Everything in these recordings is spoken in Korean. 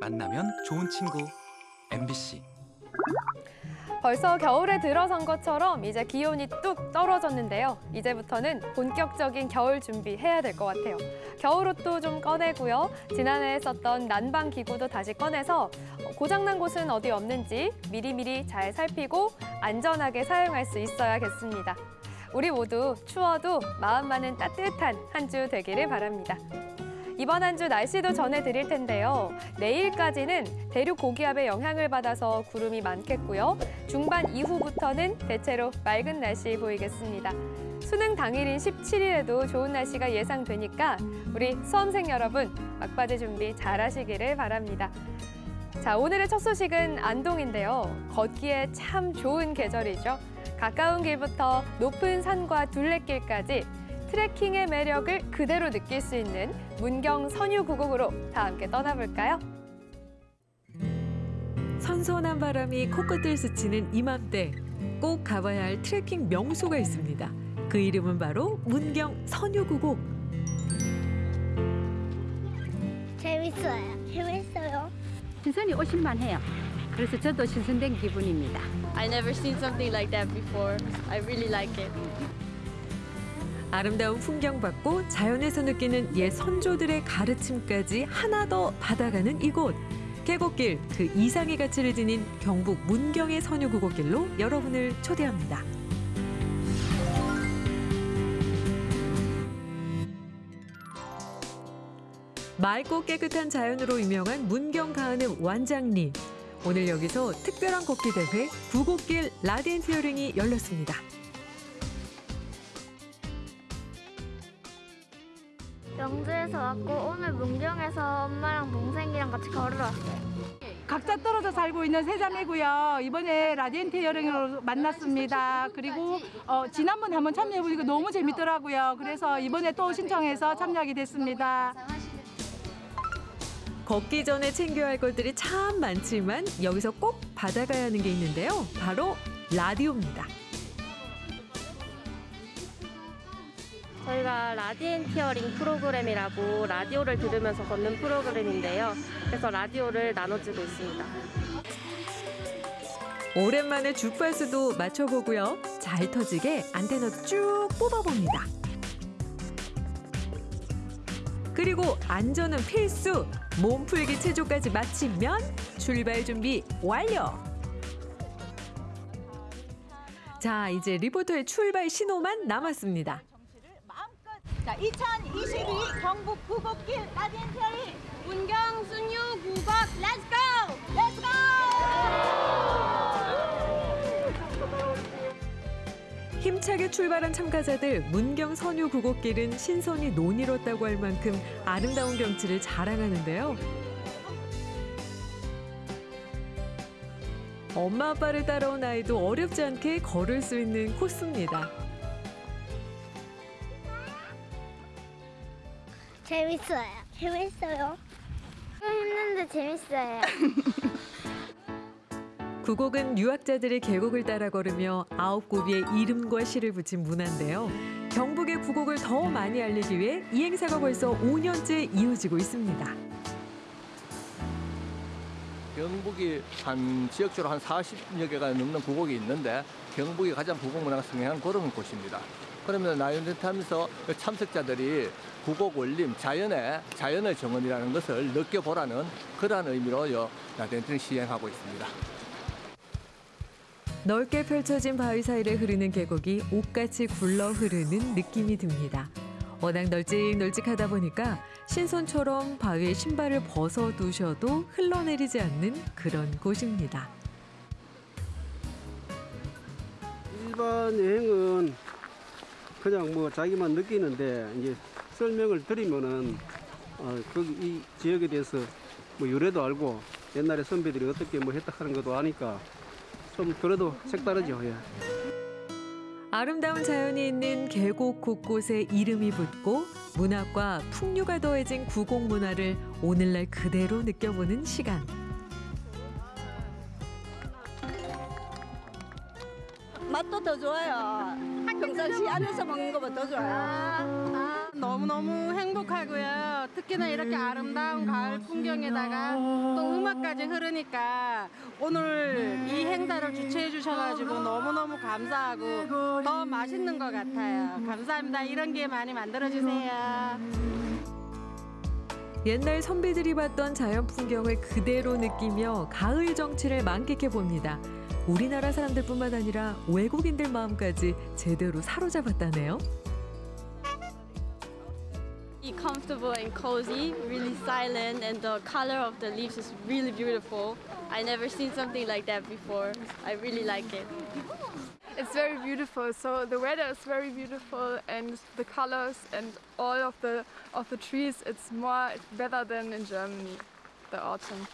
만나면 좋은 친구 MBC 벌써 겨울에 들어선 것처럼 이제 기온이 뚝 떨어졌는데요. 이제부터는 본격적인 겨울 준비해야 될 것 같아요. 겨울옷도 좀 꺼내고요. 지난해 썼던 난방 기구도 다시 꺼내서 고장난 곳은 어디 없는지 미리미리 잘 살피고 안전하게 사용할 수 있어야겠습니다. 우리 모두 추워도 마음만은 따뜻한 한 주 되기를 바랍니다. 이번 한 주 날씨도 전해드릴 텐데요. 내일까지는 대륙 고기압의 영향을 받아서 구름이 많겠고요. 중반 이후부터는 대체로 맑은 날씨 보이겠습니다. 수능 당일인 17일에도 좋은 날씨가 예상되니까 우리 수험생 여러분 막바지 준비 잘 하시기를 바랍니다. 자, 오늘의 첫 소식은 안동인데요. 걷기에 참 좋은 계절이죠. 가까운 길부터 높은 산과 둘레길까지 트레킹의 매력을 그대로 느낄 수 있는 문경 선유구곡으로 다 함께 떠나볼까요? 선선한 바람이 코끝을 스치는 이맘때 꼭 가봐야 할 트레킹 명소가 있습니다. 그 이름은 바로 문경 선유구곡. 재밌어요. 재밌어요. 신선이 오실만 해요. 그래서 저도 신선된 기분입니다. I never seen something like that before. I really like it. 아름다운 풍경 받고 자연에서 느끼는 옛 선조들의 가르침까지 하나 더 받아가는 이곳. 계곡길 그 이상의 가치를 지닌 경북 문경의 선유구곡길로 여러분을 초대합니다. 맑고 깨끗한 자연으로 유명한 문경 가은의 완장리. 오늘 여기서 특별한 걷기 대회 구곡길 라디엔티어링이 열렸습니다. 영주에서 왔고 오늘 문경에서 엄마랑 동생이랑 같이 걸으러 왔어요. 각자 떨어져 살고 있는 세 자매고요. 이번에 라디엔티어링으로 만났습니다. 그리고 어, 지난번에 한번 참여해보니까 너무 재밌더라고요. 그래서 이번에 또 신청해서 참여하게 됐습니다. 걷기 전에 챙겨야 할 것들이 참 많지만 여기서 꼭 받아가야 하는 게 있는데요. 바로 라디오입니다. 저희가 라디엔티어링 프로그램이라고 라디오를 들으면서 걷는 프로그램인데요. 그래서 라디오를 나눠주고 있습니다. 오랜만에 주파수도 맞춰보고요. 잘 터지게 안테나도 쭉 뽑아봅니다. 그리고 안전은 필수! 몸풀기 체조까지 마치면 출발 준비 완료! 자, 이제 리포터의 출발 신호만 남았습니다. 자, 2022 경북 구곡길 라디엔티어링 문경 선유구곡 let's go! Let's go! 힘차게 출발한 참가자들 문경 선유 구곡길은 신선이 노닐었다고 할 만큼 아름다운 경치를 자랑하는데요. 엄마 아빠를 따라온 아이도 어렵지 않게 걸을 수 있는 코스입니다. 재밌어요. 재밌어요. 힘든데 재밌어요. 구곡은 유학자들이 계곡을 따라 걸으며 아홉 고비의 이름과 시를 붙인 문화인데요. 경북의 구곡을 더 많이 알리기 위해 이 행사가 벌써 5년째 이어지고 있습니다. 경북이 한 지역적으로 한 40여 개가 넘는 구곡이 있는데 경북이 가장 구곡 문화가 성행한 그런 곳입니다. 그러면 하면서 그 참석자들이 구곡 원림, 자연의, 자연의 정원이라는 것을 느껴보라는 그러한 의미로 요 나이언텐트를 시행하고 있습니다. 넓게 펼쳐진 바위 사이를 흐르는 계곡이 옷같이 굴러 흐르는 느낌이 듭니다. 워낙 널찍널찍하다 보니까 신손처럼 바위에 신발을 벗어두셔도 흘러내리지 않는 그런 곳입니다. 일반 여행은 그냥 뭐 자기만 느끼는데 이제 설명을 드리면은 어, 거기 이 지역에 대해서 뭐 유래도 알고 옛날에 선배들이 어떻게 뭐 했다 하는 것도 아니까 좀 그래도 색다르죠. 예. 아름다운 자연이 있는 계곡 곳곳에 이름이 붙고 문학과 풍류가 더해진 구곡 문화를 오늘날 그대로 느껴보는 시간. 맛도 더 좋아요. 평상시 안에서 먹는 것보다 더 좋아요. 너무너무 행복하고요. 특히나 이렇게 아름다운 가을 풍경에다가 또 음악까지 흐르니까 오늘 이 행사를 주최해 주셔가지고 너무너무 감사하고 더 맛있는 것 같아요. 감사합니다. 이런 기회 많이 만들어주세요. 옛날 선비들이 봤던 자연 풍경을 그대로 느끼며 가을 정취를 만끽해 봅니다. 우리나라 사람들뿐만 아니라 외국인들 마음까지 제대로 사로잡았다네요. comfortable and cozy, really silent, and the color of the leaves is really beautiful. I never seen something like that before. I really like it. It's very beautiful. So the weather is very beautiful, and the colors and all of the of the trees. It's more better than in Germany, the autumn.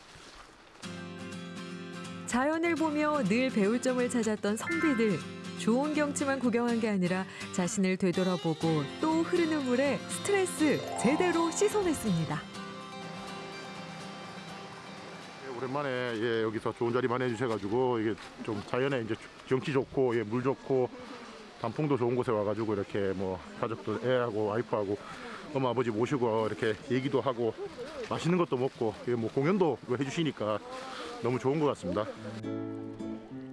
자연을 보며 늘 배울 점을 찾았던 선비들. 좋은 경치만 구경한 게 아니라 자신을 되돌아보고 또 흐르는 물에 스트레스 제대로 씻어냈습니다. 예, 오랜만에 예, 여기서 좋은 자리 마련해 주셔가지고 이게 좀 자연에 이제 경치 좋고 예, 물 좋고 단풍도 좋은 곳에 와가지고 이렇게 뭐 가족들 애하고 와이프하고 엄마 아버지 모시고 이렇게 얘기도 하고 맛있는 것도 먹고 예, 뭐 공연도 해주시니까 너무 좋은 것 같습니다.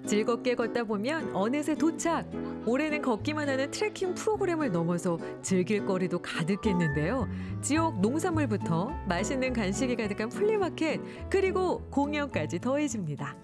즐겁게 걷다 보면 어느새 도착. 올해는 걷기만 하는 트레킹 프로그램을 넘어서 즐길 거리도 가득했는데요. 지역 농산물부터 맛있는 간식이 가득한 플리마켓 그리고 공연까지 더해집니다.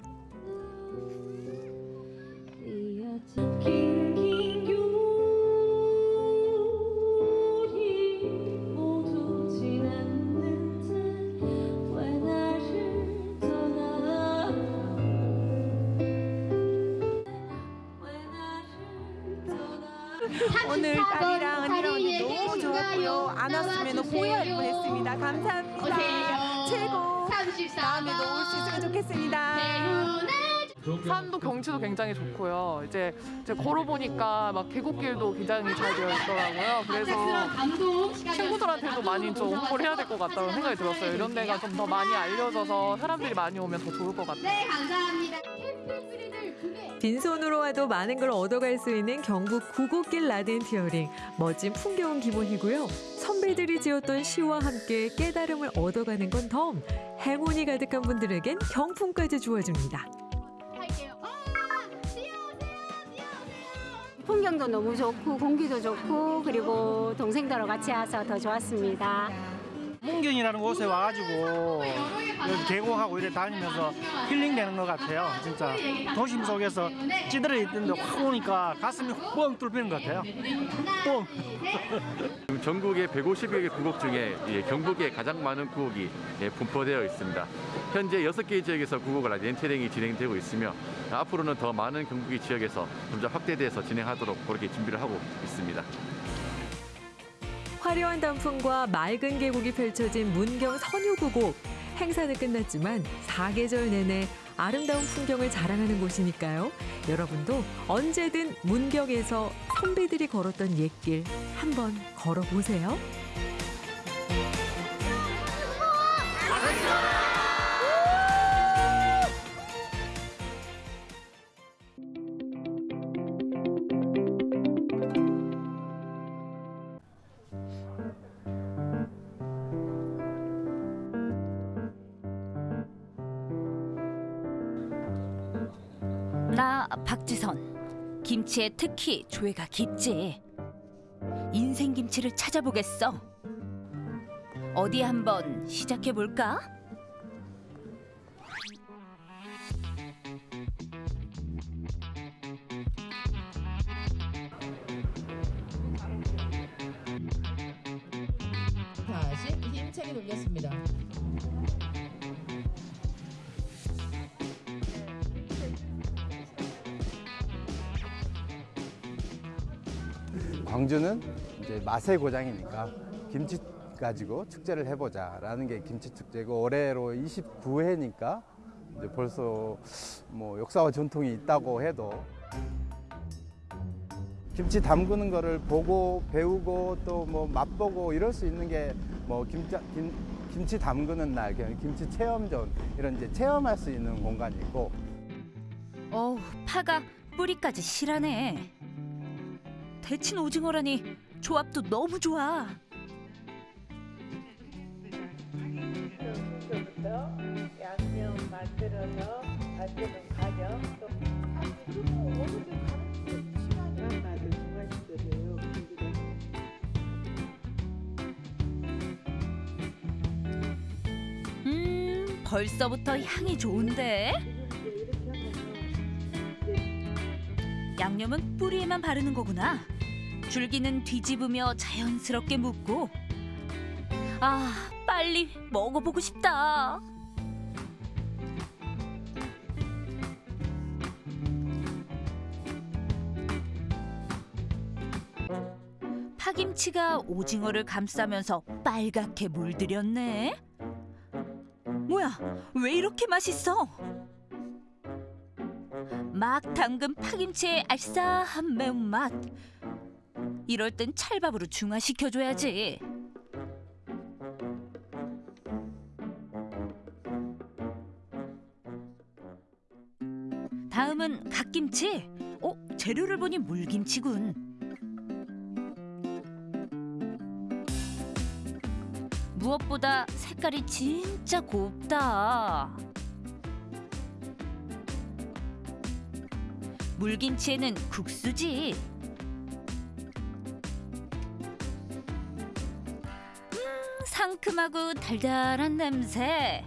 산도 경치도 굉장히 좋고요. 이제, 이제 걸어보니까 막 계곡길도 굉장히 잘 되어 있더라고요. 그래서 친구들한테도 많이 좀 홍보를 해야 될 것 같다는 생각이 들었어요. 이런 데가 좀 더 많이 알려져서 사람들이 많이 오면 더 좋을 것 같아요. 네, 감사합니다. 빈손으로 와도 많은 걸 얻어갈 수 있는 경북 구곡길 라디엔티어링 멋진 풍경은 기본이고요. 선배들이 지었던 시와 함께 깨달음을 얻어가는 건 덤. 행운이 가득한 분들에겐 경품까지 주어집니다. 풍경도 너무 좋고 공기도 좋고 그리고 동생들하고 같이 와서 더 좋았습니다. 문경이라는 곳에 와가지고 여기 계곡하고 이래 다니면서 힐링되는 것 같아요. 진짜 도심 속에서 찌들어 있는데 확 오니까 가슴이 뻥 뚫리는 것 같아요. 뻥. 지금 전국의 150여 개 구곡 중에 예, 경북에 가장 많은 구곡이 예, 분포되어 있습니다. 현재 6개 지역에서 구곡 라디엔테링이 진행되고 있으며 앞으로는 더 많은 경북의 지역에서 점차 확대돼서 진행하도록 그렇게 준비를 하고 있습니다. 화려한 단풍과 맑은 계곡이 펼쳐진 문경 선유구곡. 행사는 끝났지만 사계절 내내 아름다운 풍경을 자랑하는 곳이니까요. 여러분도 언제든 문경에서 선비들이 걸었던 옛길 한번 걸어보세요. 김치에 특히 조예가 깊지 인생 김치를 찾아보겠어 어디 한번 시작해 볼까? 다시 힘차게 돌렸습니다. 광주는 이제 맛의 고장이니까 김치 가지고 축제를 해보자 라는 게 김치 축제고 올해로 29회니까 이제 벌써 뭐 역사와 전통이 있다고 해도 김치 담그는 거를 보고 배우고 또 뭐 맛보고 이럴 수 있는 게뭐 김치, 김, 김치 담그는 날 김치 체험존 이런 이제 체험할 수 있는 공간이 있고. 어우 파가 뿌리까지 실하네 데친 오징어라니 조합도 너무 좋아. 음, 벌써부터 향이 좋은데? 양념은 뿌리에만 바르는 거구나. 줄기는 뒤집으며 자연스럽게 묻고. 아, 빨리 먹어보고 싶다. 파김치가 오징어를 감싸면서 빨갛게 물들였네. 뭐야, 왜 이렇게 맛있어? 막 담근 파김치의 알싸한 매운맛. 이럴 땐 찰밥으로 중화시켜줘야지. 다음은 갓김치. 어, 재료를 보니 물김치군. 무엇보다 색깔이 진짜 곱다. 물김치에는 국수지. 상큼하고 달달한 냄새.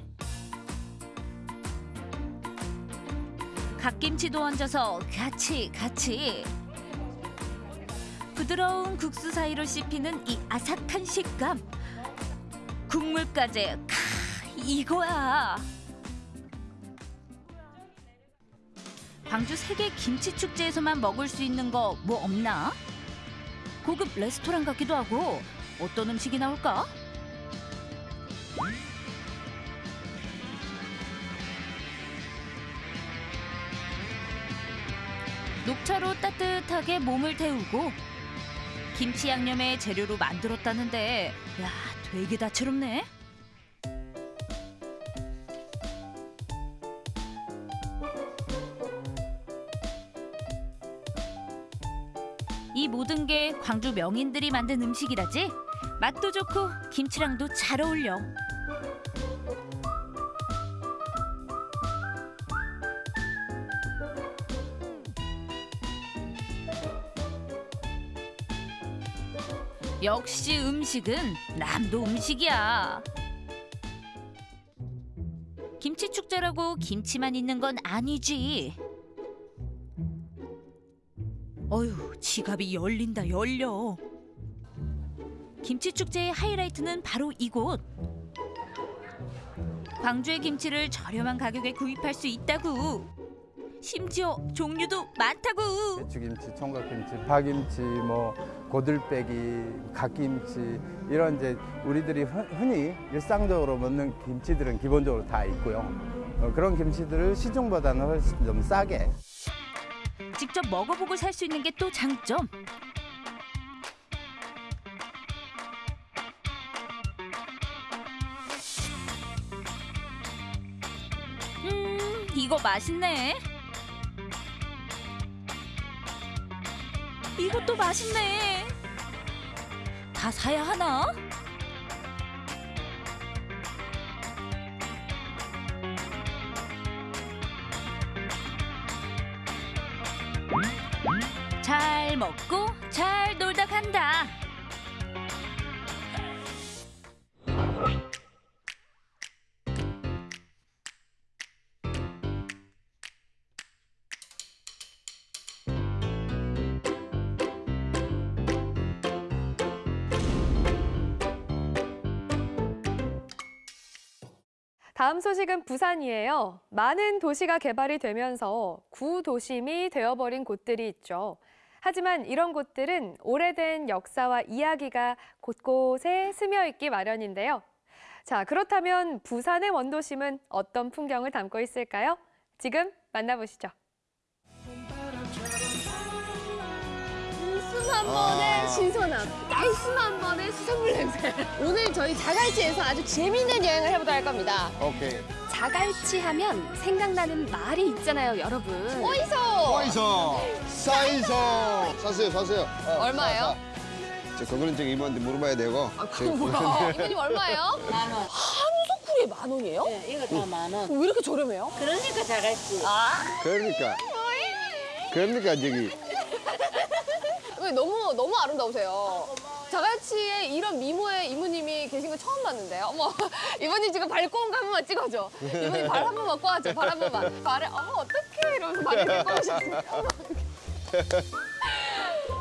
갓김치도 얹어서 같이 같이. 부드러운 국수 사이로 씹히는 이 아삭한 식감. 국물까지 카 이거야. 광주 세계 김치 축제에서만 먹을 수 있는 거 뭐 없나? 고급 레스토랑 같기도 하고 어떤 음식이 나올까? 녹차로 따뜻하게 몸을 데우고 김치 양념의 재료로 만들었다는데 야 되게 다채롭네. 이 모든 게 광주 명인들이 만든 음식이라지 맛도 좋고 김치랑도 잘 어울려. 역시 음식은 남도 음식이야. 김치 축제라고 김치만 있는 건 아니지. 어휴, 지갑이 열린다 열려. 김치 축제의 하이라이트는 바로 이곳. 광주의 김치를 저렴한 가격에 구입할 수 있다고. 심지어 종류도 많다고. 배추김치, 총각김치, 파김치, 뭐 고들빼기, 갓김치 이런 이제 우리들이 흔- 흔히 일상적으로 먹는 김치들은 기본적으로 다 있고요. 어, 그런 김치들을 시중보다는 훨씬 좀 싸게 직접 먹어보고 살 수 있는 게 또 장점. 맛있네. 이것도 맛있네. 다 사야 하나? 잘 먹고 잘 놀다 간다. 다음 소식은 부산이에요. 많은 도시가 개발이 되면서 구도심이 되어버린 곳들이 있죠. 하지만 이런 곳들은 오래된 역사와 이야기가 곳곳에 스며 있기 마련인데요. 자, 그렇다면 부산의 원도심은 어떤 풍경을 담고 있을까요? 지금 만나보시죠. 한 번의 신선함, 날숨 한 번의 수산물 냄새. 오늘 저희 자갈치에서 아주 재미있는 여행을 해보도록 할 겁니다. 오케이. 자갈치 하면 생각나는 말이 있잖아요, 여러분. 어이소! 어이소! 싸이소! 사세요, 사세요. 어, 얼마예요? 사, 사. 저 그거는 저기 이모한테 물어봐야 되고. 아, 그럼 뭐야? 이모님 얼마예요? 만 원. 하루에 만 원이에요? 네, 이거 다 만 원. 왜 이렇게 저렴해요? 그러니까 자갈치. 아, 그러니까. 그러니까 저기 왜 너무 너무 아름다우세요. 자갈치에 이런 미모의 이모님이 계신 거 처음 봤는데요. 어머, 이모님 지금 발 꼬은 거한 번만 찍어줘. 이모님 발 한 번만 꼬아줘. 발 한 번만. 발에 어머 어떡해 이러면서. 어머, 어떡해.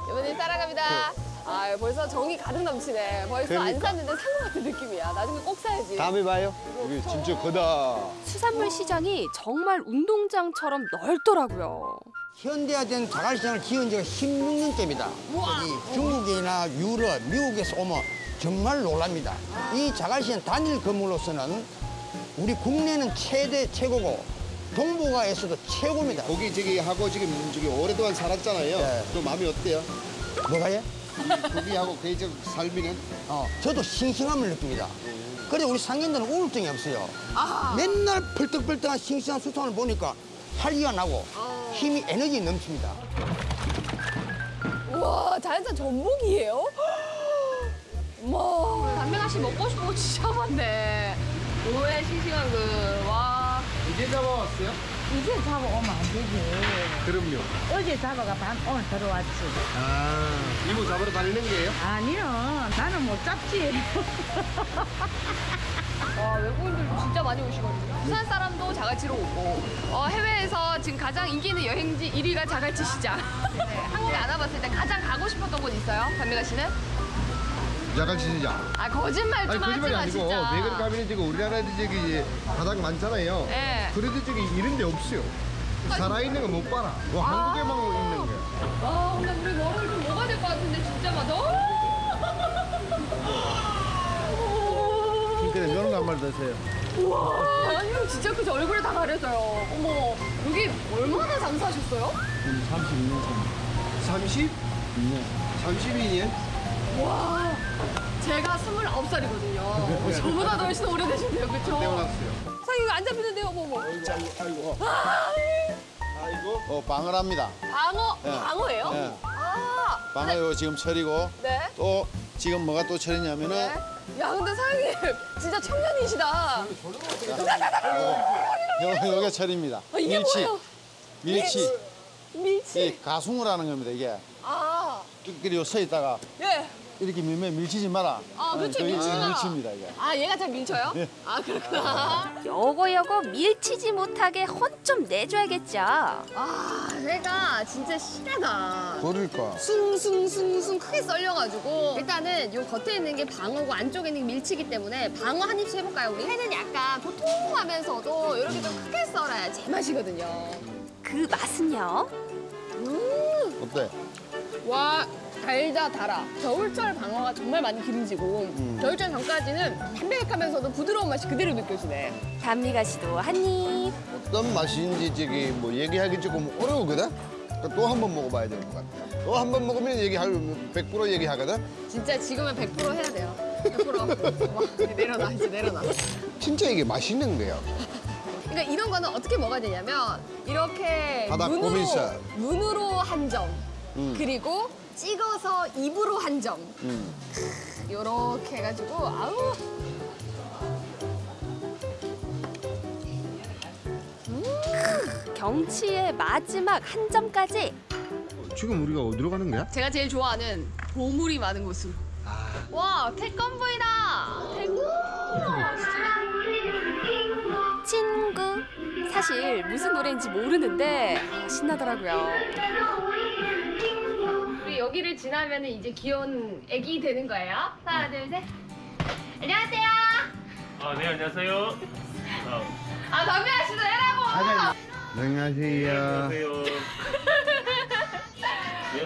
이모님 사랑합니다. 아 벌써 정이 가득 넘치네. 벌써 안 그러니까. 샀는데 산 것 같은 느낌이야. 나중에 꼭 사야지. 다음에 봐요. 여기 진짜 크다. 수산물 시장이 정말 운동장처럼 넓더라고요. 현대화된 자갈시장을 지은 지가 16년째입니다. 이 중국이나 유럽, 미국에서 오면 정말 놀랍니다. 이 자갈시장 단일 건물로서는 우리 국내는 최대 최고고 동북아에서도 최고입니다. 거기 저기 하고 지금 저기 오랫동안 살았잖아요. 또 마음이 어때요? 뭐가요? 거기하고 그저 살면은 어, 저도 싱싱함을 느낍니다. 그래 우리 상인들은 우울증이 없어요. 아. 맨날 펄떡펄떡한 싱싱한 수산을 보니까 활기가 나고 어. 힘이 에너지 넘칩니다. 우와 자연산 전복이에요? 어머 담배가 씨 먹고 싶은 거 진짜 많네. 오해 싱싱한 그 와. 이제 잡아왔어요? 이제 잡아오면 안 되지. 그럼요. 어제 잡아가 반 오늘 들어왔지. 아 이모 잡으러 다니는 거예요? 아니요, 나는 못 잡지. 와 외국인들도 진짜 많이 오시거든요. 부산 사람도 자갈치로 오고 어, 해외에서 지금 가장 인기 있는 여행지 1위가 자갈치 시장. 네, 한국에 안 와봤을 때 가장 가고 싶었던 곳 있어요? 담배가 씨는? 야간 시장. 아 거짓말 아니 좀 하지 거짓말이 마 아니고 진짜. 왜 그럴까 하면 지금 우리나라에도 저기 바닥 많잖아요. 네. 그래도 저기 이런 데 없어요. 살아있는 거 못 봐라. 뭐 아. 한국에만 있는 거야. 아 근데 우리 머리를 좀 먹어야 될 것 같은데 진짜 막 너무. 그래 이런 거한 마리 드세요. 우와 아니 진짜 그저 얼굴에 다 가려져요. 어머 여기 얼마나 장사하셨어요? 32년 전. 30? 32년? 와 제가 29살이거든요. 저보다 더 훨씬 오래되신데요 그쵸? 태어났어요. 사장님 이거 안 잡히는데요 어머 어머. 아이고, 아이고. 아, 아이고. 어, 방어랍니다. 방어 예. 방어예요? 예. 아 방어요 지금 철이고 네. 또 지금 뭐가 또 철이냐면은 네. 야 근데 사장님 진짜 청년이시다. 요, 요게 철입니다. 아, 이게 밀치. 뭐예요? 밀치. 밀치. 이 가숭을 하는 겁니다 이게. 아 그리고 서 있다가 예. 이렇게 밀면 밀치지 마라. 아, 그게 밀치지 마라. 밀치입니다 이게. 아 얘가 잘 밀쳐요? 예. 아 그렇구나. 여거 여거 밀치지 못하게 혼 좀 내줘야겠죠. 아 얘가 진짜 실하다. 그러니까. 숭숭숭숭 크게 썰려가지고 일단은 요 겉에 있는 게 방어고 안쪽에 있는 게 밀치기 때문에 방어 한 입씩 해볼까요 우리? 회는 약간 도톰하면서도 이렇게 좀 크게 썰어야 제맛이거든요. 그 맛은요? 음, 어때? 와 달다 달아. 겨울철 방어가 정말 많이 기름지고 음. 겨울철 전까지는 담백하면서도 부드러운 맛이 그대로 느껴지네. 담미가 씨도 한 입. 어떤 맛인지 저기 뭐 얘기하기 조금 어려우거든. 그러니까 또 한 번 먹어봐야 될것 같아. 또 한 번 먹으면 얘기할 100% 얘기하거든. 진짜 지금은 100% 해야 돼요. 100%. 와, 내려놔, 이제 내려놔. 진짜 이게 맛있는 거야. 그러니까 이런 거는 어떻게 먹어야 되냐면 이렇게 바닥 눈으로. 눈으로 한 점, 음. 그리고 찍어서 입으로 한 점. 음. 요렇게 해가지고 아우. 경치의 마지막 한 점까지 지금 우리가 어디로 가는 거야? 제가 제일 좋아하는 보물이 많은 곳으로. 와, 태권브이다. 태권. 친구. 사실 무슨 노래인지 모르는데 신나더라고요. 여기를 지나면 이제 귀여운 애기 되는 거예요. 하나, 둘, 셋. 안녕하세요. 아, 네, 안녕하세요. 아, 아, 담배 아씨도 해라고. 안녕하세요. 안녕하세요.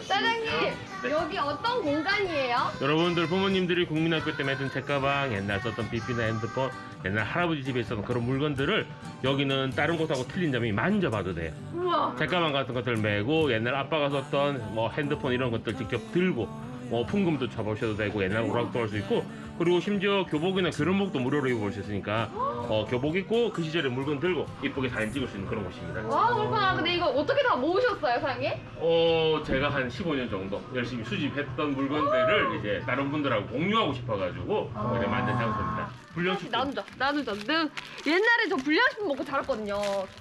사장님, 네. 여기 어떤 공간이에요? 여러분들 부모님들이 국민학교 때 매던 책가방, 옛날 썼던 삐삐나 핸드폰, 옛날 할아버지 집에 있었던 그런 물건들을 여기는 다른 곳하고 틀린 점이 만져봐도 돼요. 우와. 책가방 같은 것들 메고 옛날 아빠가 썼던 뭐 핸드폰 이런 것들 직접 들고 뭐 풍금도 쳐보셔도 되고 옛날 오락도 할 수 있고 그리고 심지어 교복이나 교련복도 무료로 입어볼 수 있으니까 어, 교복 입고 그 시절에 물건 들고 이쁘게 사진 찍을 수 있는 그런 곳입니다. 와 그렇구나. 근데 이거 어떻게 다 모으셨어요, 사장님? 어 제가 한 15년 정도 열심히 수집했던 물건들을 이제 다른 분들하고 공유하고 싶어가지고 이렇게 만든 장소입니다. 불량식품 나누자, 나누자. 내가 옛날에 저 불량식품 먹고 자랐거든요.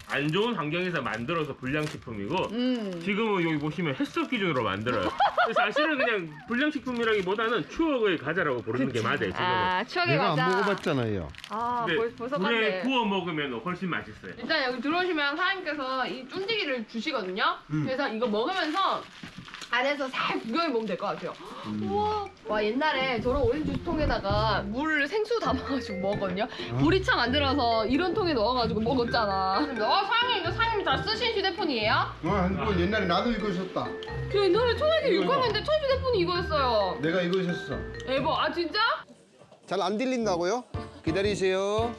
안 좋은 환경에서 만들어서 불량식품이고 음. 지금은 여기 보시면 햇섭 기준으로 만들어요. 사실은 그냥 불량식품이라기보다는 추억의 과자라고 부르는 게 맞아요. 지금은. 아, 추억의 내가 과자. 안 먹어봤잖아요. 아, 근데 벌, 벌써 불에 갔네. 구워 먹으면 훨씬 맛있어요. 일단 여기 들어오시면 사장님께서 이 쫀디기를 주시거든요. 음. 그래서 이거 먹으면서 안에서 살 구경해 보면 될 것 같아요. 우와. 와 옛날에 저런 오렌지 주스통에다가 물 생수 담아가지고 먹었거든요. 보리차 만들어서 이런 통에 넣어가지고 먹었잖아. 어 사장님 이거 사장님 다 쓰신 휴대폰이에요? 어, 이건 옛날에 나도 이거 있었다. 저 옛날에 초등학교 이거 6학년 때 첫 휴대폰이 이거였어요. 내가 이거 있었어. 에버 아 진짜? 잘 안 들린다고요? 기다리세요.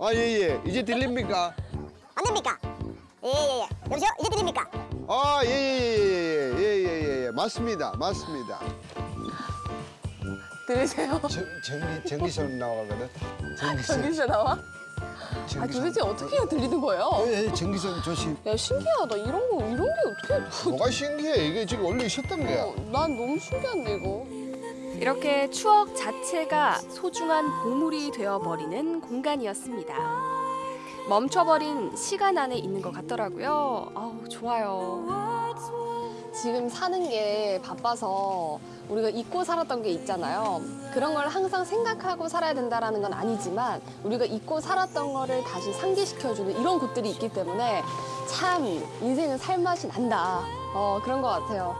아, 예, 예. 이제 들립니까? 안 됩니까? 예예 예. 여보세요? 이제 들립니까? 아, 예, 예, 예, 예, 예, 예, 예. 맞습니다. 맞습니다. 들으세요? 전, 전기, 전기선 나가거든. 전기선. 전기세 나와? 아 전기선. 도대체 어떻게 해야 들리는 거예요? 예, 예, 전기선 조심. 야 신기하다 이런 거 이런 게 어떻게 뭐가 신기해? 이게 지금 원래 있었던 거야. 어, 난 너무 신기한데 이거. 이렇게 추억 자체가 소중한 보물이 되어버리는 공간이었습니다. 멈춰버린 시간 안에 있는 것 같더라고요. 아우, 좋아요. 지금 사는 게 바빠서 우리가 잊고 살았던 게 있잖아요. 그런 걸 항상 생각하고 살아야 된다라는 건 아니지만 우리가 잊고 살았던 거를 다시 상기시켜주는 이런 곳들이 있기 때문에 참 인생은 살맛이 난다. 어, 그런 것 같아요.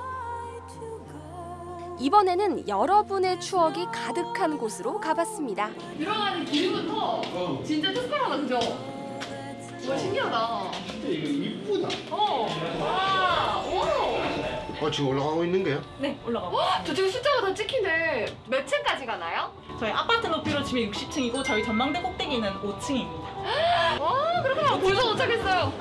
이번에는 여러분의 추억이 가득한 곳으로 가봤습니다. 들어가는 길부터 진짜 특별하다, 그죠? 와, 신기하다. 진짜 이거 이쁘다. 어, 와, 오. 어, 지금 올라가고 있는 거야? 네, 올라가고. 저쪽에 숫자가 다 찍히네. 몇 층까지 가나요? 저희 아파트 높이로 치면 60층이고 저희 전망대 꼭대기는 5층입니다. 와, 그렇구나. 벌써 도착했어요.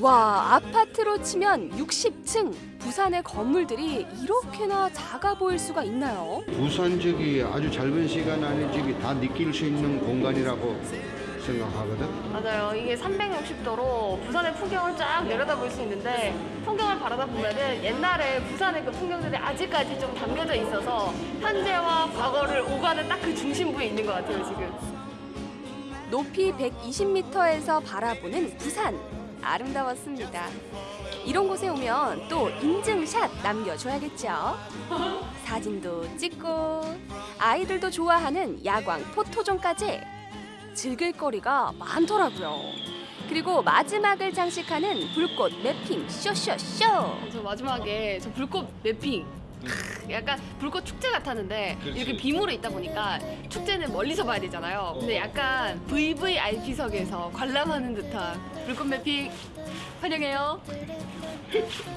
와, 아파트로 치면 60층. 부산의 건물들이 이렇게나 작아 보일 수가 있나요? 부산 저기 아주 짧은 시간 안에 저기 다 느낄 수 있는 공간이라고 생각하거든. 맞아요. 이게 360도로 부산의 풍경을 쫙 내려다볼 수 있는데 풍경을 바라다 보면은 옛날에 부산의 그 풍경들이 아직까지 좀 담겨져 있어서 현재와 과거를 오가는 딱 그 중심부에 있는 것 같아요 지금. 높이 120m에서 바라보는 부산. 아름다웠습니다. 이런 곳에 오면 또 인증샷 남겨줘야겠죠. 사진도 찍고 아이들도 좋아하는 야광 포토존까지 즐길 거리가 많더라고요. 그리고 마지막을 장식하는 불꽃 매핑 쇼쇼쇼. 저 마지막에 저 불꽃 매핑. 크, 약간 불꽃 축제 같았는데 이렇게 비모로 있다 보니까 축제는 멀리서 봐야 되잖아요. 근데 약간 VVIP석에서 관람하는 듯한 불꽃 매핑 환영해요.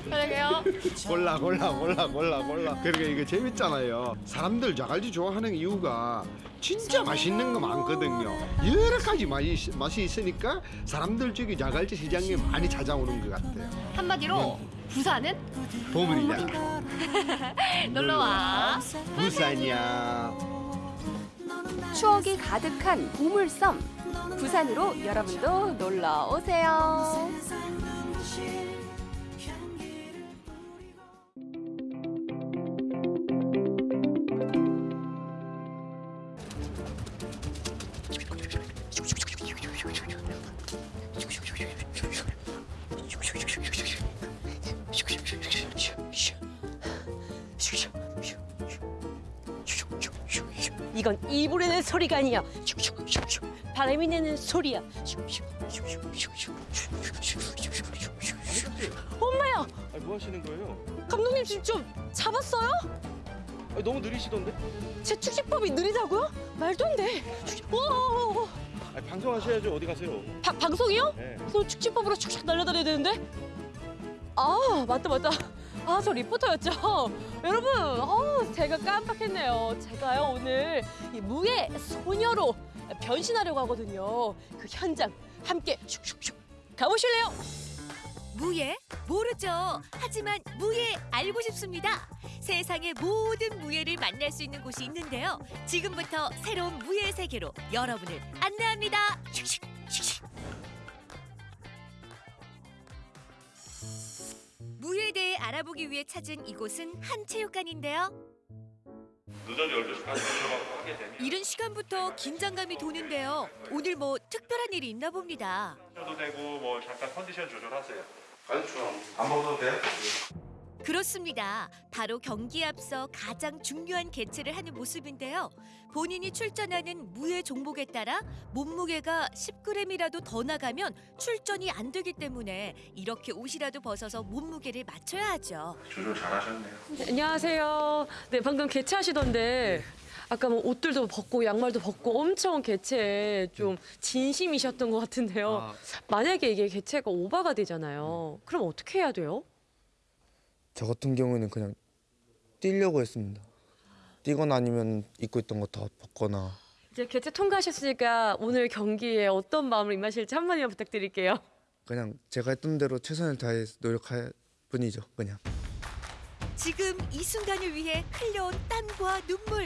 환영해요. 골라 골라 골라 골라 골라 그러니까 이게 재밌잖아요 사람들 자갈치 좋아하는 이유가 진짜 맛있는 거 많거든요 여러 가지 맛이, 맛이 있으니까 사람들 저기 자갈치 시장에 많이 찾아오는 것 같아요 한마디로 부산은 보물이다 놀러와. 부산이야 추억이 가득한 보물섬. 부산으로 여러분도 놀러 오세요. 이건 입으로 내는 소리가 아니야. 바람이 내는 소리야. 엄마야, 아니, 뭐 하시는 거예요? 감독님 지금 좀 잡았어요? 아니, 너무 느리시던데? 제 축식법이 느리다고요? 말도 안 돼. 와, 아니, 방송하셔야죠. 어디 가세요? 바, 방송이요? 네. 그럼 축식법으로 축식 날려다녀야 되는데? 아, 맞다, 맞다. 아, 저 리포터였죠. 여러분, 어, 제가 깜빡했네요. 제가요, 오늘 이 무예 소녀로 변신하려고 하거든요. 그 현장 함께 슉슉슉 가보실래요? 무예? 모르죠. 하지만 무예 알고 싶습니다. 세상의 모든 무예를 만날 수 있는 곳이 있는데요. 지금부터 새로운 무예 세계로 여러분을 안내합니다. 슉슉, 슉슉. 무예에 대해 알아보기 위해 찾은 이곳은 한 체육관인데요. 늦은 12시 까지 들어가고 하게 되면 이른 시간부터 긴장감이 도는데요. 오늘 뭐 특별한 일이 있나 봅니다. 도 되고 뭐 잠깐 컨디션 조절하세요. 간추 안 먹어도 돼? 그렇습니다. 바로 경기에 앞서 가장 중요한 개최를 하는 모습인데요. 본인이 출전하는 무예 종목에 따라 몸무게가 10g이라도 더 나가면 출전이 안 되기 때문에 이렇게 옷이라도 벗어서 몸무게를 맞춰야 하죠. 조절 잘하셨네요. 안녕하세요. 네, 방금 개최하시던데 아까 뭐 옷들도 벗고 양말도 벗고 엄청 개최에 좀 진심이셨던 것 같은데요. 만약에 이게 개최가 오바가 되잖아요. 그럼 어떻게 해야 돼요? 저 같은 경우에는 그냥 뛰려고 했습니다. 뛰거나 아니면 입고 있던 거 다 벗거나 이제 개최 통과하셨으니까 오늘 경기에 어떤 마음으로 임하실지 한마디만 부탁드릴게요. 그냥 제가 했던 대로 최선을 다해 노력할 뿐이죠. 그냥. 지금 이 순간을 위해 흘려온 땀과 눈물.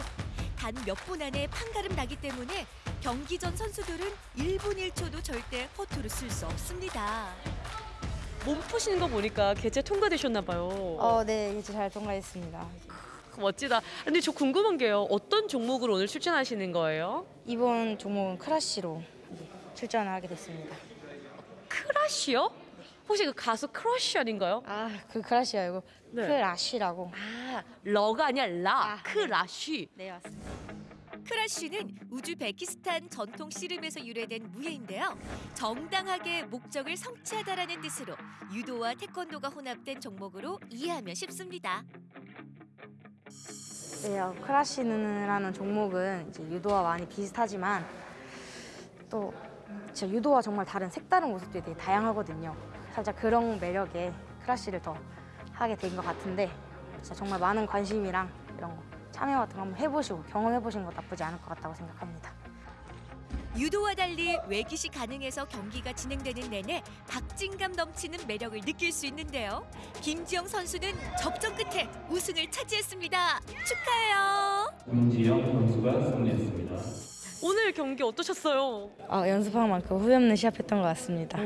단 몇 분 안에 판가름 나기 때문에 경기 전 선수들은 1분 1초도 절대 허투루 쓸 수 없습니다. 몸 푸시는 거 보니까 개최 통과되셨나 봐요. 어, 네, 이제 잘 통과했습니다. 멋지다. 근데 저 궁금한 게요. 어떤 종목으로 오늘 출전하시는 거예요? 이번 종목은 크라쉬로 네, 출전을 하게 됐습니다. 크라쉬요? 혹시 그 가수 크러쉬 아닌가요? 아, 그 크라쉬 아니고 네. 크라쉬라고. 아, 러가 아니라 라, 크라쉬. 네, 맞습니다. 크라쉬는 우즈베키스탄 전통 씨름에서 유래된 무예인데요. 정당하게 목적을 성취하다라는 뜻으로 유도와 태권도가 혼합된 종목으로 이해하면 쉽습니다. 네, 어, 크라시라는 종목은 이제 유도와 많이 비슷하지만 또 진짜 유도와 정말 다른 색다른 모습들이 되게 다양하거든요. 살짝 그런 매력에 크라시를 더 하게 된 것 같은데 진짜 정말 많은 관심이랑 이런 거 참여 같은 거 한번 해보시고 경험해보시는 거 나쁘지 않을 것 같다고 생각합니다. 유도와 달리 외기시 가능해서 경기가 진행되는 내내 박진감 넘치는 매력을 느낄 수 있는데요. 김지영 선수는 접전 끝에 우승을 차지했습니다. 축하해요. 김지영 선수가 승리했습니다. 오늘 경기 어떠셨어요? 아, 연습한 만큼 후회 없는 시합했던 것 같습니다.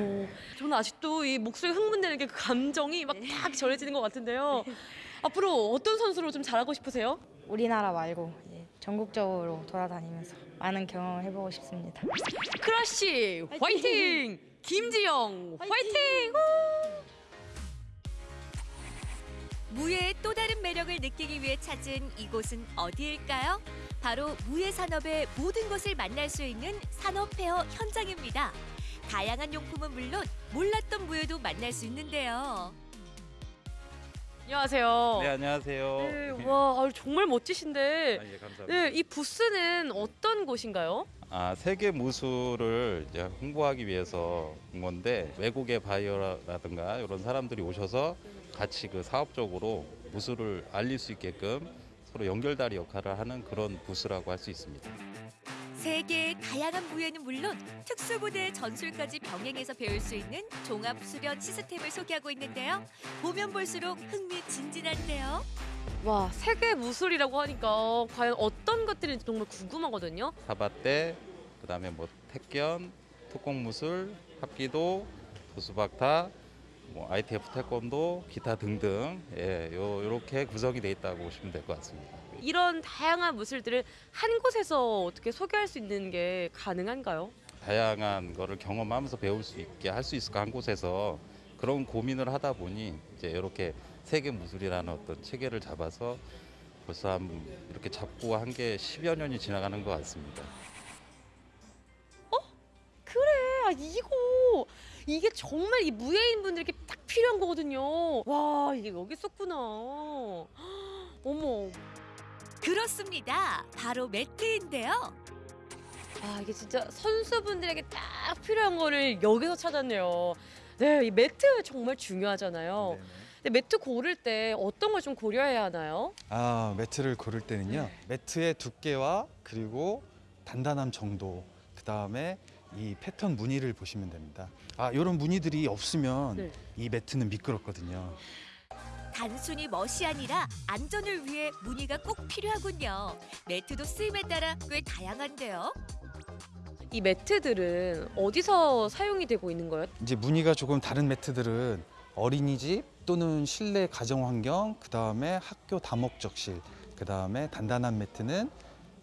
저는 아직도 이 목소리 흥분되는 게 그 감정이 막 딱 전해지는 것 같은데요. 앞으로 어떤 선수로 좀 잘하고 싶으세요? 우리나라 말고 이제 전국적으로 돌아다니면서 많은 경험을 해보고 싶습니다. 크라쉬 화이팅! 김지영 화이팅! 무예의 또 다른 매력을 느끼기 위해 찾은 이곳은 어디일까요? 바로 무예 산업의 모든 것을 만날 수 있는 산업 페어 현장입니다. 다양한 용품은 물론 몰랐던 무예도 만날 수 있는데요. 안녕하세요. 네 안녕하세요. 네, 와 아유, 정말 멋지신데. 아, 예, 감사합니다. 네, 이 부스는 어떤 곳인가요? 아 세계 무술을 이제 홍보하기 위해서 온 건데 외국의 바이어라든가 이런 사람들이 오셔서 같이 그 사업적으로 무술을 알릴 수 있게끔 서로 연결다리 역할을 하는 그런 부스라고 할 수 있습니다. 세계의 다양한 무예는 물론 특수부대 전술까지 병행해서 배울 수 있는 종합 수련 시스템을 소개하고 있는데요. 보면 볼수록 흥미진진한데요. 와 세계 무술이라고 하니까 과연 어떤 것들인지 정말 궁금하거든요. 사바떼, 그다음에 뭐 택견, 특공 무술, 합기도, 도수박타, 뭐 ITF 태권도, 기타 등등 예, 요 요렇게 구성이 돼 있다고 보시면 될 것 같습니다. 이런 다양한 무술들을 한 곳에서 어떻게 소개할 수 있는 게 가능한가요? 다양한 거를 경험하면서 배울 수 있게 할 수 있을까 한 곳에서 그런 고민을 하다 보니 이제 이렇게 세계 무술이라는 어떤 체계를 잡아서 벌써 한 이렇게 잡고 한 게 10여 년이 지나가는 것 같습니다. 그래 아 이거 이게 정말 이 무예인 분들에게 딱 필요한 거거든요. 와 이게 여기 있었구나. 어머. 그렇습니다. 바로 매트인데요. 아 이게 진짜 선수분들에게 딱 필요한 거를 여기서 찾았네요. 네, 이 매트 정말 중요하잖아요. 근데 매트 고를 때 어떤 걸 좀 고려해야 하나요? 아 매트를 고를 때는요 매트의 두께와 그리고 단단함 정도 그 다음에 이 패턴 무늬를 보시면 됩니다. 아, 이런 무늬들이 없으면 네. 이 매트는 미끄럽거든요. 단순히 멋이 아니라 안전을 위해 무늬가 꼭 필요하군요. 매트도 쓰임에 따라 꽤 다양한데요. 이 매트들은 어디서 사용이 되고 있는 거예요? 이제 무늬가 조금 다른 매트들은 어린이집 또는 실내 가정 환경, 그 다음에 학교 다목적실, 그 다음에 단단한 매트는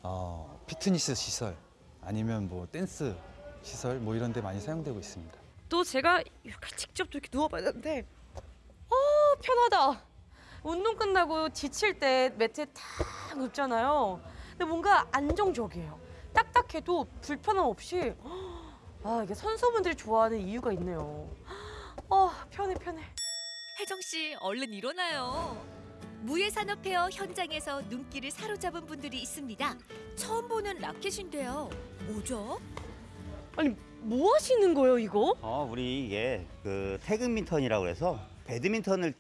어, 피트니스 시설 아니면 뭐 댄스 시설 뭐 이런 데 많이 사용되고 있습니다. 또 제가 이렇게 직접 또 이렇게 누워봐야 되는데 어 편하다 운동 끝나고 지칠 때 매트에 탁 눕잖아요 근데 뭔가 안정적이에요 딱딱해도 불편함 없이 아 이게 선수분들이 좋아하는 이유가 있네요 어 편해 편해 혜정 씨 얼른 일어나요. 무예 산업 페어 현장에서 눈길을 사로잡은 분들이 있습니다. 처음 보는 라켓인데요. 뭐죠? 아니 뭐 하시는 거예요 이거? 어, 우리 이게 그 태극민턴이라고 해서 배드민턴을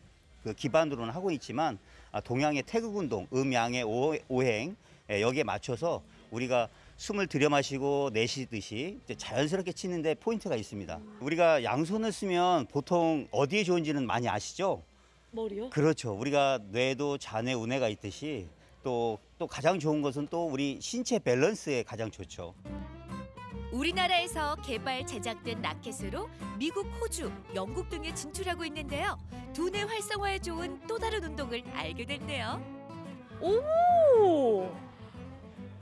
그 기반으로는 하고 있지만 아, 동양의 태극 운동, 음양의 오- 오행 예, 여기에 맞춰서 우리가 숨을 들여 마시고 내쉬듯이 자연스럽게 치는데 포인트가 있습니다. 우리가 양손을 쓰면 보통 어디에 좋은지는 많이 아시죠? 머리요? 그렇죠. 우리가 뇌도 잔해 운해가 있듯이 또, 또 가장 좋은 것은 또 우리 신체 밸런스에 가장 좋죠. 우리나라에서 개발 제작된 라켓으로 미국, 호주, 영국 등에 진출하고 있는데요. 두뇌 활성화에 좋은 또 다른 운동을 알게 됐네요. 오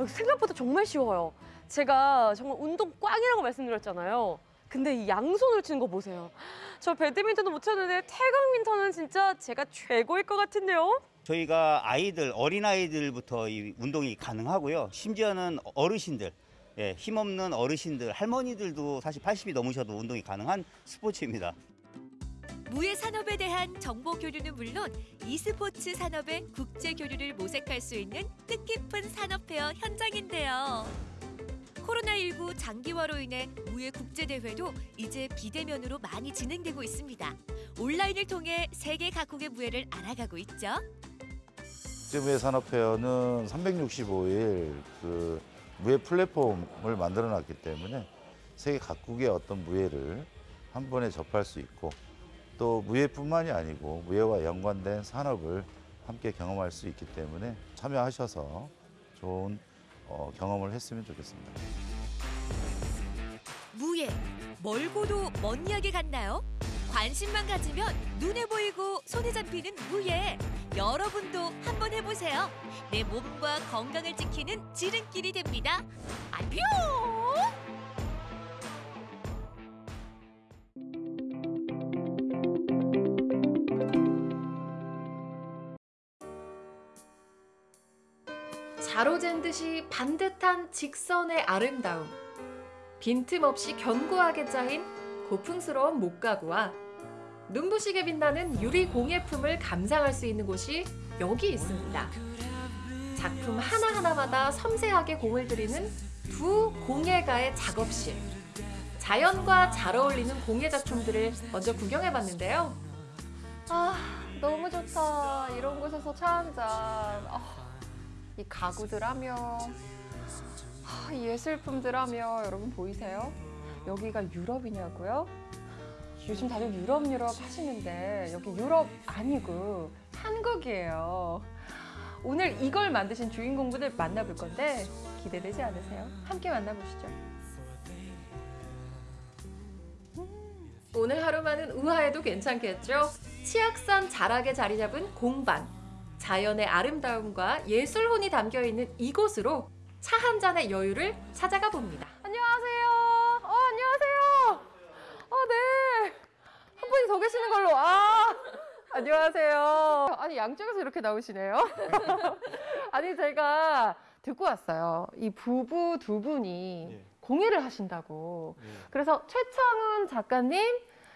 생각보다 정말 쉬워요 제가 정말 운동 꽝이라고 말씀드렸잖아요 근데 이 양손으로 치는 거 보세요 저 배드민턴도 못 쳤는데 태극민턴은 진짜 제가 최고일 것 같은데요 저희가 아이들 어린 아이들부터 이 운동이 가능하고요. 심지어는 어르신들, 예, 힘없는 어르신들, 할머니들도 사실 80이 넘으셔도 운동이 가능한 스포츠입니다. 무예 산업에 대한 정보 교류는 물론 e스포츠 산업의 국제 교류를 모색할 수 있는 뜻깊은 산업 페어 현장인데요. 코로나19 장기화로 인해 무예 국제 대회도 이제 비대면으로 많이 진행되고 있습니다. 온라인을 통해 세계 각국의 무예를 알아가고 있죠. 국제무예 산업 페어는 365일 그 무예 플랫폼을 만들어 놨기 때문에 세계 각국의 어떤 무예를 한 번에 접할 수 있고 또 무예뿐만이 아니고 무예와 연관된 산업을 함께 경험할 수 있기 때문에 참여하셔서 좋은 어, 경험을 했으면 좋겠습니다. 무예 멀고도 먼 이야기 같나요? 관심만 가지면 눈에 보이고 손에 잡히는 무예 여러분도 한번 해보세요. 내 몸과 건강을 지키는 지름길이 됩니다. 안녕! 자로잰 듯이 반듯한 직선의 아름다움. 빈틈없이 견고하게 짜인 고풍스러운 목가구와 눈부시게 빛나는 유리 공예품을 감상할 수 있는 곳이 여기 있습니다. 작품 하나하나마다 섬세하게 공을 들이는 두 공예가의 작업실. 자연과 잘 어울리는 공예 작품들을 먼저 구경해 봤는데요. 아, 너무 좋다. 이런 곳에서 차 한 잔. 아, 이 가구들 하며 아, 이 예술품들 하며 여러분 보이세요? 여기가 유럽이냐고요? 요즘 다들 유럽 유럽 하시는데 여기 유럽 아니고 한국이에요. 오늘 이걸 만드신 주인공분들 만나볼 건데 기대되지 않으세요? 함께 만나보시죠. 오늘 하루만은 우아해도 괜찮겠죠? 치악산 자락에 자리 잡은 공반. 자연의 아름다움과 예술혼이 담겨 있는 이곳으로 차 한 잔의 여유를 찾아가 봅니다. 안녕하세요. 어, 안녕하세요. 어, 네. 한 분이 더 계시는 걸로. 아, 안녕하세요. 아니, 양쪽에서 이렇게 나오시네요. 아니, 제가 듣고 왔어요. 이 부부 두 분이 공예를 하신다고. 그래서 최창훈 작가님,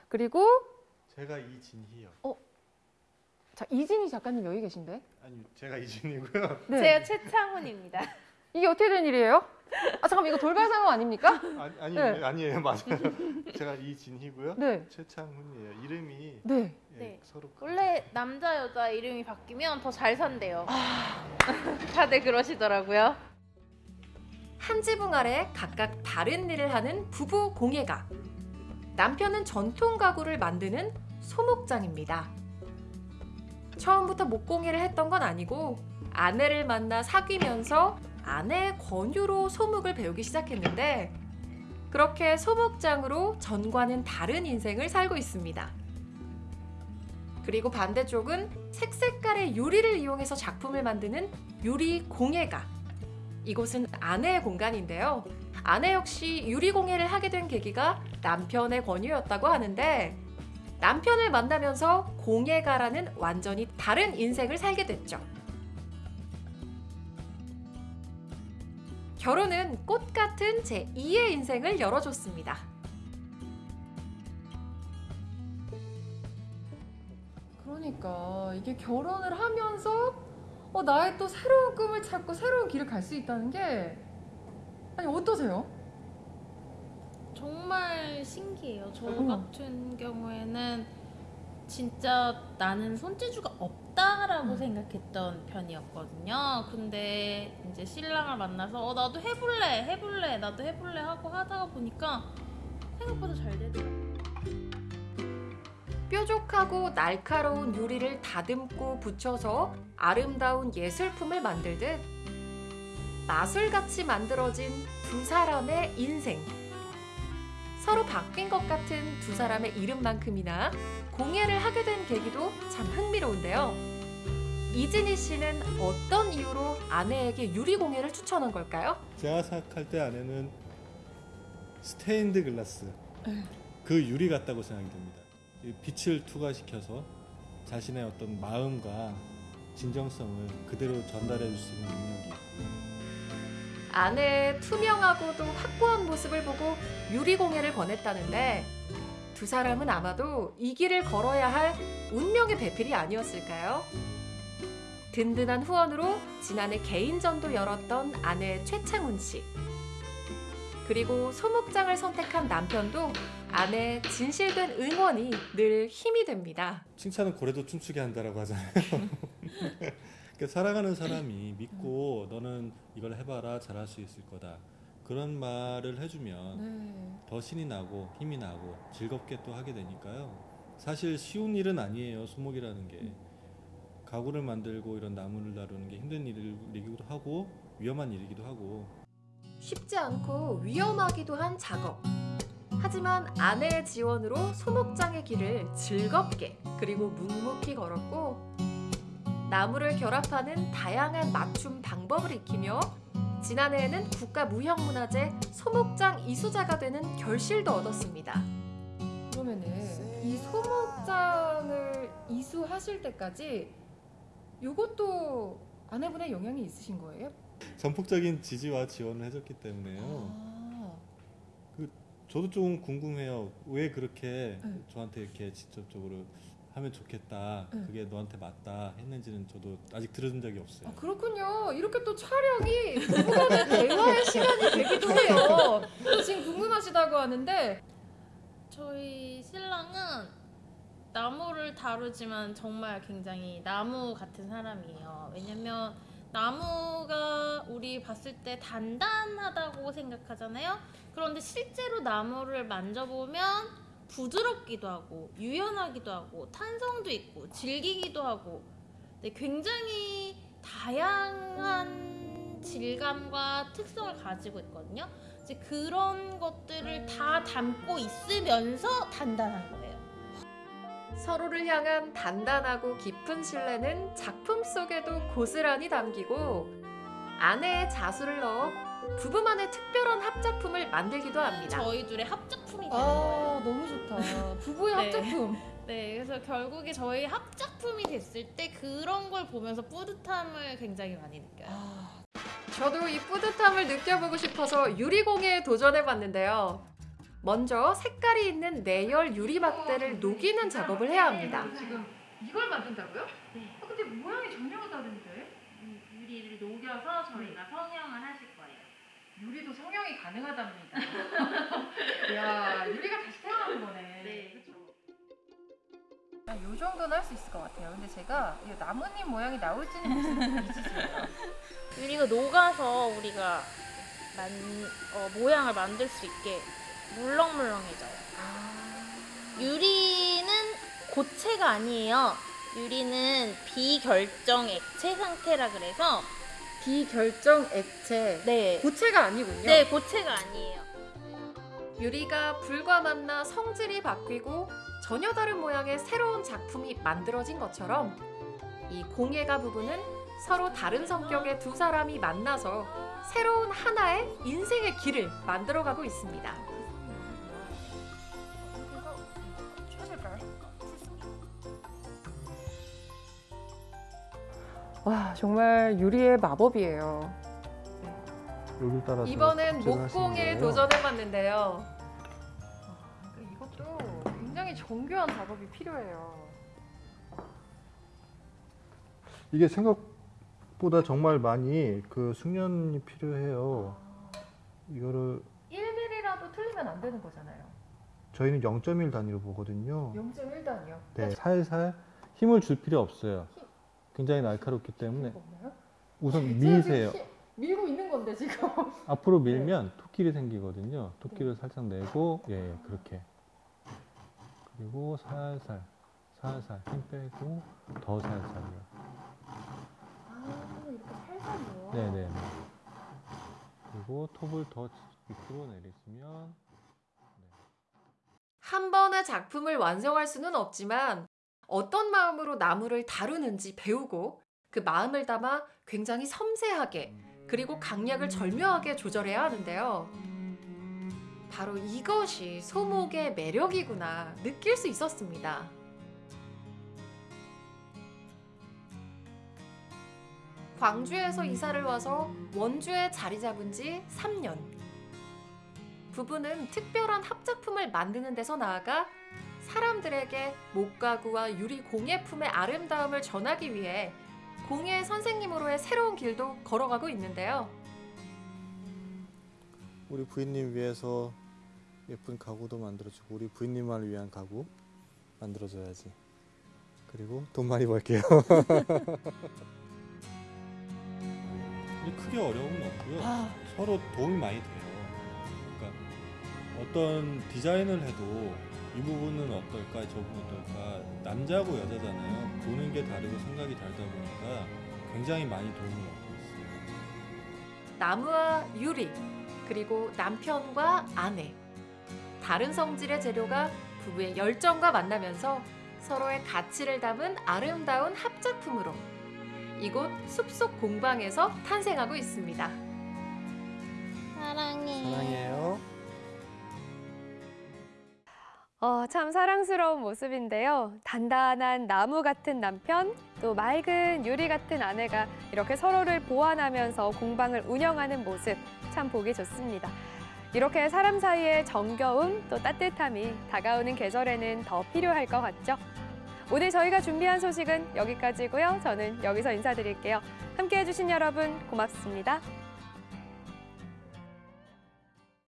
그리고 제가 이진희요. 어, 자, 이진희 작가님 여기 계신데? 아니 제가 이진이고요. 네. 제가 최창훈입니다. 이게 어떻게 된 일이에요? 아, 잠깐만, 이거 돌발 상황 아닙니까? 아니 아니 네. 아니에요 맞아요. 제가 이진희고요. 네. 최창훈이에요. 이름이 네. 예, 네. 서로 원래 남자 여자 이름이 바뀌면 더 잘 산대요. 다들 그러시더라고요. 한 지붕 아래 각각 다른 일을 하는 부부 공예가. 남편은 전통 가구를 만드는 소목장입니다. 처음부터 목공예를 했던 건 아니고 아내를 만나 사귀면서 아내의 권유로 소목을 배우기 시작했는데 그렇게 소목장으로 전과는 다른 인생을 살고 있습니다. 그리고 반대쪽은 색색깔의 유리를 이용해서 작품을 만드는 유리 공예가. 이곳은 아내의 공간인데요. 아내 역시 유리 공예를 하게 된 계기가 남편의 권유였다고 하는데 남편을 만나면서 공예가라는 완전히 다른 인생을 살게 됐죠. 결혼은 꽃 같은 제2의 인생을 열어줬습니다. 그러니까 이게 결혼을 하면서 어, 나의 또 새로운 꿈을 찾고 새로운 길을 갈 수 있다는 게 아니 어떠세요? 정말 신기해요. 저 어. 같은 경우에는 진짜 나는 손재주가 없다라고 생각했던 편이었거든요. 근데 이제 신랑을 만나서 어, 나도 해볼래, 해볼래, 나도 해볼래 하고 하다가 보니까 생각보다 잘 되더라고요. 뾰족하고 날카로운 유리를 다듬고 붙여서 아름다운 예술품을 만들듯 마술같이 만들어진 두 사람의 인생. 서로 바뀐 것 같은 두 사람의 이름만큼이나 공예를 하게 된 계기도 참 흥미로운데요. 이진희 씨는 어떤 이유로 아내에게 유리 공예를 추천한 걸까요? 제가 생각할 때 아내는 스테인드 글라스 그 유리 같다고 생각이 됩니다. 이 빛을 투과시켜서 자신의 어떤 마음과 진정성을 그대로 전달해 줄 수 있는 능력이 아내의 투명하고도 확고한 모습을 보고 유리 공예를 권했다는데 두 사람은 아마도 이 길을 걸어야 할 운명의 배필이 아니었을까요? 든든한 후원으로 지난해 개인전도 열었던 아내 최창훈 씨. 그리고 소목장을 선택한 남편도 아내의 진실된 응원이 늘 힘이 됩니다. 칭찬은 고래도 춤추게 한다라고 하잖아요. 그러니까 사랑하는 사람이 믿고 너는 이걸 해봐라 잘할 수 있을 거다 그런 말을 해주면 네. 더 신이 나고 힘이 나고 즐겁게 또 하게 되니까요. 사실 쉬운 일은 아니에요. 소목이라는 게 가구를 만들고 이런 나무를 다루는 게 힘든 일이기도 하고 위험한 일이기도 하고 쉽지 않고 위험하기도 한 작업. 하지만 아내의 지원으로 소목장의 길을 즐겁게 그리고 묵묵히 걸었고 나무를 결합하는 다양한 맞춤 방법을 익히며 지난해에는 국가무형문화재 소목장 이수자가 되는 결실도 얻었습니다. 그러면은 이 소목장을 이수하실 때까지 이것도 아내분의 영향이 있으신 거예요? 전폭적인 지지와 지원을 해줬기 때문에요. 아, 그 저도 좀 궁금해요. 왜 그렇게 네. 저한테 이렇게 직접적으로 하면 좋겠다. 네. 그게 너한테 맞다 했는지는 저도 아직 들은 적이 없어요. 아, 그렇군요. 이렇게 또 촬영이 부부간의 대화의 시간이 되기도 해요. 지금 궁금하시다고 하는데 저희 신랑은 나무를 다루지만 정말 굉장히 나무 같은 사람이에요. 왜냐면 나무가 우리 봤을 때 단단하다고 생각하잖아요. 그런데 실제로 나무를 만져보면 부드럽기도 하고 유연하기도 하고 탄성도 있고 질기기도 하고 네, 굉장히 다양한 질감과 특성을 가지고 있거든요. 이제 그런 것들을 다 담고 있으면서 단단한 거예요. 서로를 향한 단단하고 깊은 신뢰는 작품 속에도 고스란히 담기고 아내의 자수를 넣어 부부만의 특별한 합작품을 만들기도 합니다. 저희 둘의 합작품이 되는 아 거예요. 너무 좋다. 부부의 네. 합작품. 네, 그래서 결국에 저희 합작품이 됐을 때 그런 걸 보면서 뿌듯함을 굉장히 많이 느껴요. 저도 이 뿌듯함을 느껴보고 싶어서 유리공예에 도전해봤는데요. 먼저 색깔이 있는 내열 유리 막대를 녹이는 작업을 해야 합니다. 지금 이걸 만든다고요? 네. 아, 근데 모양이 전혀 다른데? 유리를 녹여서 저희가 성형을 하실. 유리도 성형이 가능하답니다. 이야, 유리가 다시 태어나는 거네. 네. 아, 요 정도는 할 수 있을 것 같아요. 근데 제가 이 나뭇잎 모양이 나올지는 모르겠어요. 유리가 녹아서 우리가 만, 어, 모양을 만들 수 있게 물렁물렁해져요. 유리는 고체가 아니에요. 유리는 비결정 액체 상태라 그래서 비결정 액체. 네. 고체가 아니군요. 네, 고체가 아니에요. 유리가 불과 만나 성질이 바뀌고 전혀 다른 모양의 새로운 작품이 만들어진 것처럼 이 공예가 부분은 서로 다른 성격의 두 사람이 만나서 새로운 하나의 인생의 길을 만들어가고 있습니다. 와 정말 유리의 마법이에요. 여기 따라서 이번엔 목공에. 도전해봤는데요. 아, 이것도 굉장히 정교한 작업이 필요해요. 이게 생각보다 정말 많이 그 숙련이 필요해요. 이거를 1mm라도 틀리면 안 되는 거잖아요. 저희는 0.1 단위로 보거든요. 0.1단이요. 네, 살살 힘을 줄 필요 없어요. 굉장히 날카롭기 때문에 우선 미세요. 밀고 있는 건데 지금. 앞으로 밀면 토끼리 생기거든요. 토끼를 살짝 내고 예, 예 그렇게 그리고 살살 살살 힘 빼고 더 살살요. 아 이렇게 살살요. 네네. 그리고 톱을 더 밑으로 내리시면 한 번에 작품을 완성할 수는 없지만 어떤 마음으로 나무를 다루는지 배우고 그 마음을 담아 굉장히 섬세하게 그리고 강약을 절묘하게 조절해야 하는데요. 바로 이것이 소목의 매력이구나 느낄 수 있었습니다. 광주에서 이사를 와서 원주에 자리 잡은 지 3년. 부부는 특별한 합작품을 만드는 데서 나아가 사람들에게 목가구와 유리 공예품의 아름다움을 전하기 위해 공예 선생님으로의 새로운 길도 걸어가고 있는데요. 우리 부인님 위해서 예쁜 가구도 만들어주고 우리 부인님만을 위한 가구 만들어줘야지. 그리고 돈 많이 벌게요. 크게 어려움은 없고요. 서로 도움이 많이 돼요. 그러니까 어떤 디자인을 해도 이 부분은 어떨까, 저 부분은 어떨까. 남자고 여자잖아요. 보는 게 다르고 생각이 다르다 보니까 굉장히 많이 도움을 얻고 있어요. 나무와 유리, 그리고 남편과 아내. 다른 성질의 재료가 부부의 열정과 만나면서 서로의 가치를 담은 아름다운 합작품으로 이곳 숲속 공방에서 탄생하고 있습니다. 사랑해. 사랑해요. 어, 참 사랑스러운 모습인데요. 단단한 나무 같은 남편, 또 맑은 유리 같은 아내가 이렇게 서로를 보완하면서 공방을 운영하는 모습 참 보기 좋습니다. 이렇게 사람 사이의 정겨움 또 따뜻함이 다가오는 계절에는 더 필요할 것 같죠. 오늘 저희가 준비한 소식은 여기까지고요. 저는 여기서 인사드릴게요. 함께해 주신 여러분 고맙습니다.